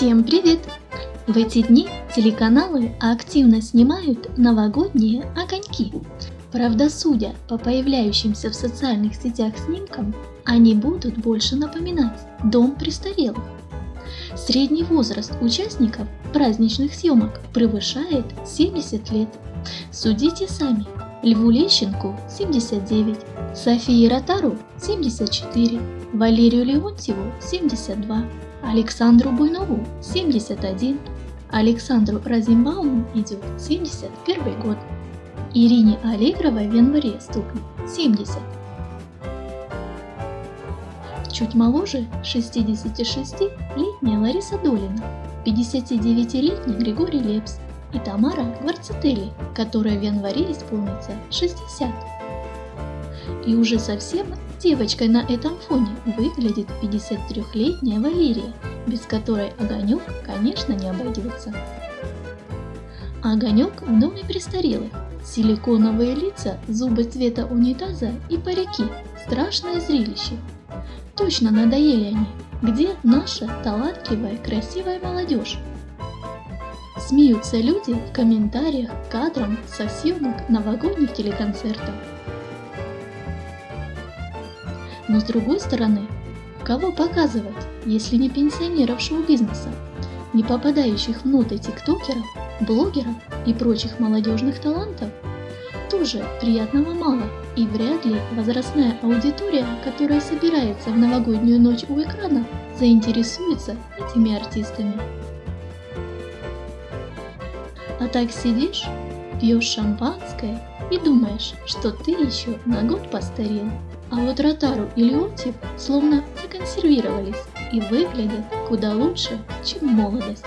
Всем привет! В эти дни телеканалы активно снимают новогодние огоньки. Правда, судя по появляющимся в социальных сетях снимкам, они будут больше напоминать дом престарелых. Средний возраст участников праздничных съемок превышает 70 лет. Судите сами. Льву Лещенку 79, Софии Ротару 74, Валерию Леонтьеву 72, Александру Буйнову 71, Александру Разимбауму идет 71 год, Ирине Аллегровой в январе стукнет 70. Чуть моложе 66-летняя Лариса Долина, 59-летний Григорий Лепс и Тамара Гварцетели, которая в январе исполнится 60. И уже совсем девочкой на этом фоне выглядит 53-летняя Валерия, без которой Огонек, конечно, не обойдется. Огонек в доме престарелых. Силиконовые лица, зубы цвета унитаза и парики. Страшное зрелище. Точно надоели они. Где наша талантливая, красивая молодежь? Смеются люди в комментариях к кадрам со съемок новогодних телеконцертов. Но с другой стороны, кого показывать, если не пенсионеров шоу-бизнеса, не попадающих внутрь тиктокеров, блогеров и прочих молодежных талантов? Тоже приятного мало, и вряд ли возрастная аудитория, которая собирается в новогоднюю ночь у экрана, заинтересуется этими артистами. А так сидишь, пьешь шампанское и думаешь, что ты еще на год постарел. А вот Ротару и Леонтьев словно законсервировались и выглядят куда лучше, чем молодость.